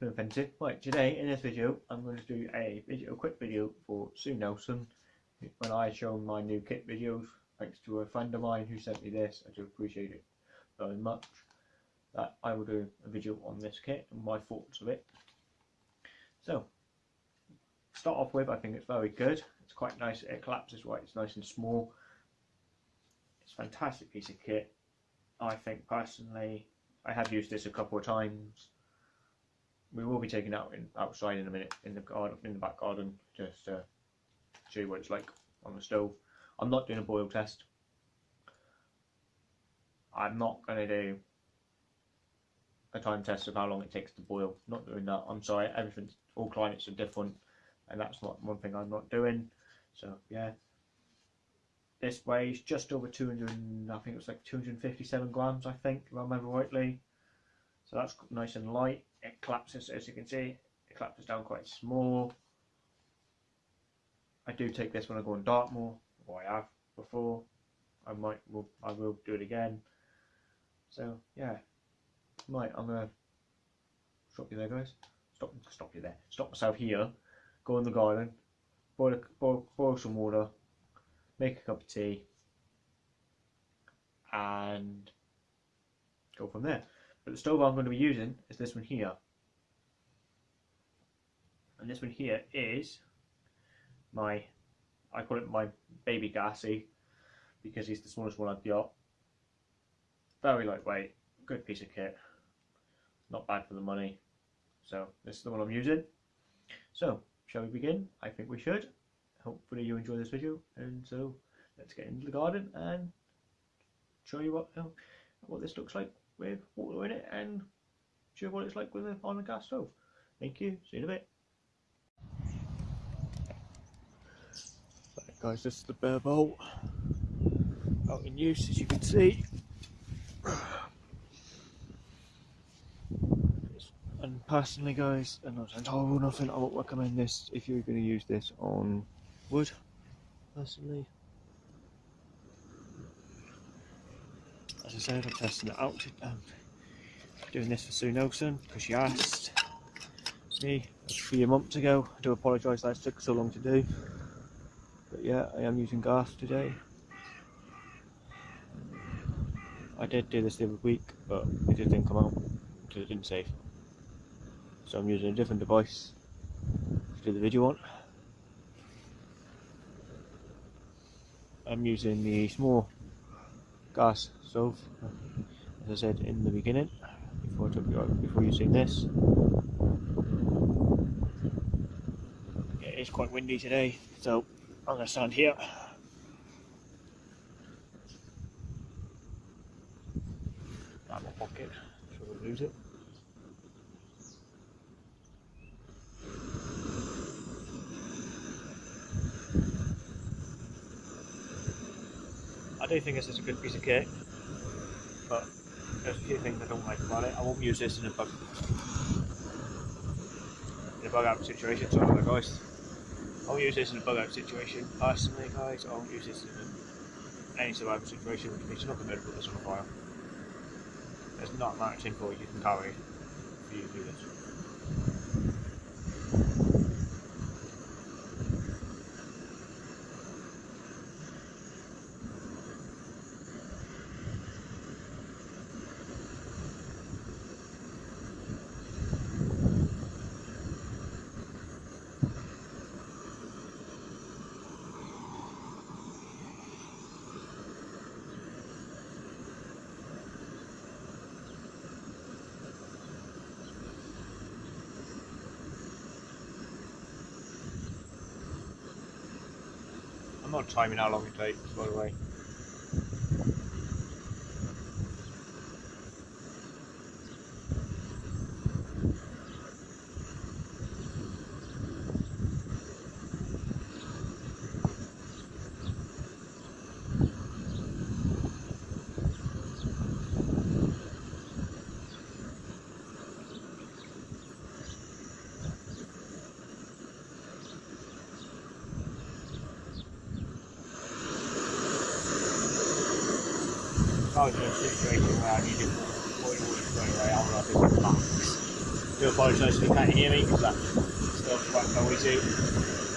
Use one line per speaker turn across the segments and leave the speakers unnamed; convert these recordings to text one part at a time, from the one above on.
doing offensive. Right, today in this video I'm going to do a video, a quick video for Sue Nelson. When I show my new kit videos, thanks to a friend of mine who sent me this, I do appreciate it very much. That I will do a video on this kit and my thoughts of it. So, start off with, I think it's very good. It's quite nice. It collapses right. It's nice and small. It's a fantastic piece of kit. I think personally I have used this a couple of times. We will be taking out in outside in a minute in the garden, in the back garden, just to show you what it's like on the stove. I'm not doing a boil test. I'm not going to do a time test of how long it takes to boil. Not doing that. I'm sorry. Everything, all climates are different, and that's not one thing I'm not doing. So yeah, this weighs just over 200, I think it was like 257 grams, I think, if I remember rightly. So that's nice and light. It collapses, as you can see, it collapses down quite small. I do take this when I go on Dartmoor, or I have before. I might, will, I will do it again. So yeah, right, I'm gonna stop you there, guys. Stop, stop you there. Stop myself here. Go in the garden, boil, boil, boil some water, make a cup of tea, and go from there. But the stove I'm going to be using is this one here. And this one here is my, I call it my baby gassy because he's the smallest one I've got. Very lightweight, good piece of kit, not bad for the money. So this is the one I'm using. So, shall we begin? I think we should hopefully you enjoy this video and so let's get into the garden and show you what uh, what this looks like with water in it and show you what it's like with a, on a gas stove. Thank you. See you in a bit. Right guys this is the bare bowl out in use as you can see. And personally guys and saying oh nothing. I won't recommend this if you're going to use this on wood, personally. As I said, I'm testing it out. Um, doing this for Sue Nelson because she asked me a few months ago. I do apologise that it took so long to do. But yeah, I am using gas today. I did do this the other week, but it didn't come out because it didn't save. So I'm using a different device to do the video on. I'm using the small gas stove as I said in the beginning before, to before you using this. It is quite windy today so I'm to stand here. Out my pocket so we'll lose it do think this is a good piece of kit, but there's a few things I don't like about it. I won't use this in a bug in a bug out situation, sorry guys. I won't use this in a bug out situation. Personally guys, I won't use this in any survival situation, which means you're not going to put this on a fire. There's not much info you can carry for you do this. I'm not timing how long it takes, by the way.
Was in a situation where I needed 40 watts going away, I would have been max. Do apologise if you can't hear me because that's still quite noisy.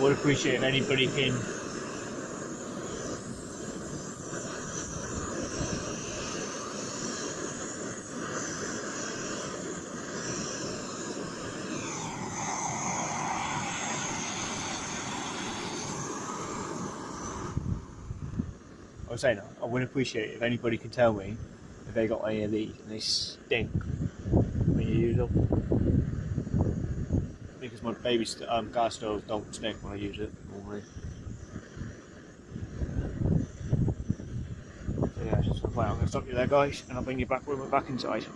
Would appreciate if anybody can I was saying I would appreciate if anybody can tell me if they got any of these and they stink. When you use them my baby st um, gas stoves don't stink when I use it normally. So yeah, just I'm going to stop you there guys and I'll bring you back when we're back inside.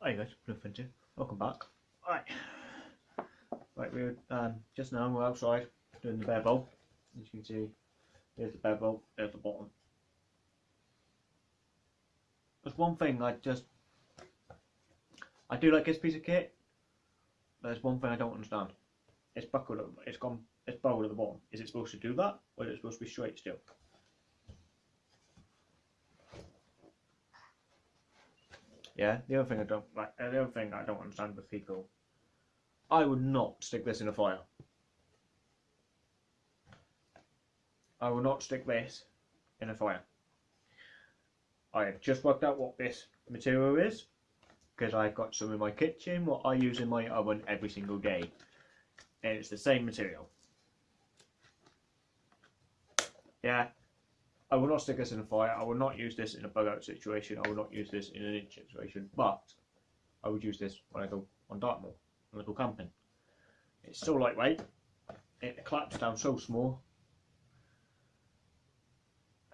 Hi guys, Blue welcome back. Right, right we're um, just now we're outside doing the bevel. As you can see, there's the bevel, there's the bottom. There's one thing I just I do like this piece of kit. But there's one thing I don't understand. It's buckled. up. It's gone. It's bowled at the bottom. Is it supposed to do that, or is it supposed to be straight still? Yeah. The other thing I don't like. The other thing I don't understand with people. I would not stick this in a fire. I will not stick this in a fire. I have just worked out what this material is because I've got some in my kitchen what I use in my oven every single day. And it's the same material. Yeah I will not stick this in a fire I will not use this in a bug out situation I will not use this in an inch situation but I would use this when I go on Dartmoor when I go camping. It's so lightweight it claps down so small.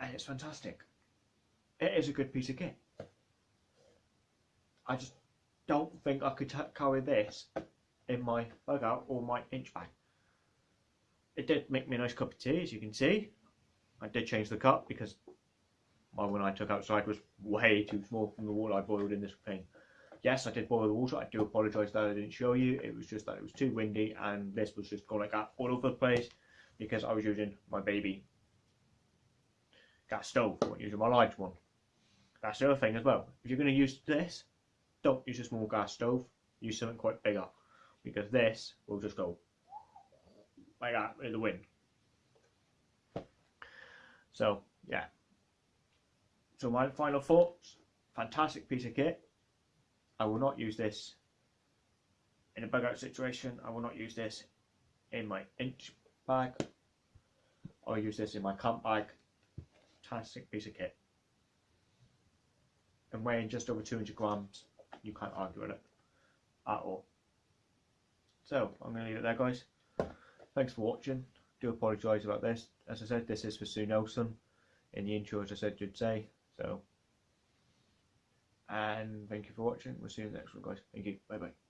And it's fantastic. It is a good piece of kit I just don't think I could carry this in my bug out or my inch bag. It did make me a nice cup of tea, as you can see. I did change the cup because my one I took outside was way too small from the water I boiled in this thing. Yes, I did boil the water. I do apologise that I didn't show you. It was just that it was too windy and this was just going like that all over the place because I was using my baby gas stove. I wasn't using my large one. That's the other thing as well. If you're going to use this, don't use a small gas stove, use something quite bigger because this will just go like that in the wind. So yeah. So my final thoughts, fantastic piece of kit. I will not use this in a bug out situation. I will not use this in my inch bag. I'll use this in my camp bag. Fantastic piece of kit. And weighing just over 200 grams you can't argue with it at all. So I'm going to leave it there, guys. Thanks for watching. Do apologise about this. As I said, this is for Sue Nelson. In the intro, as I said, you'd say. So, and thank you for watching. We'll see you in the next one, guys. Thank you. Bye bye.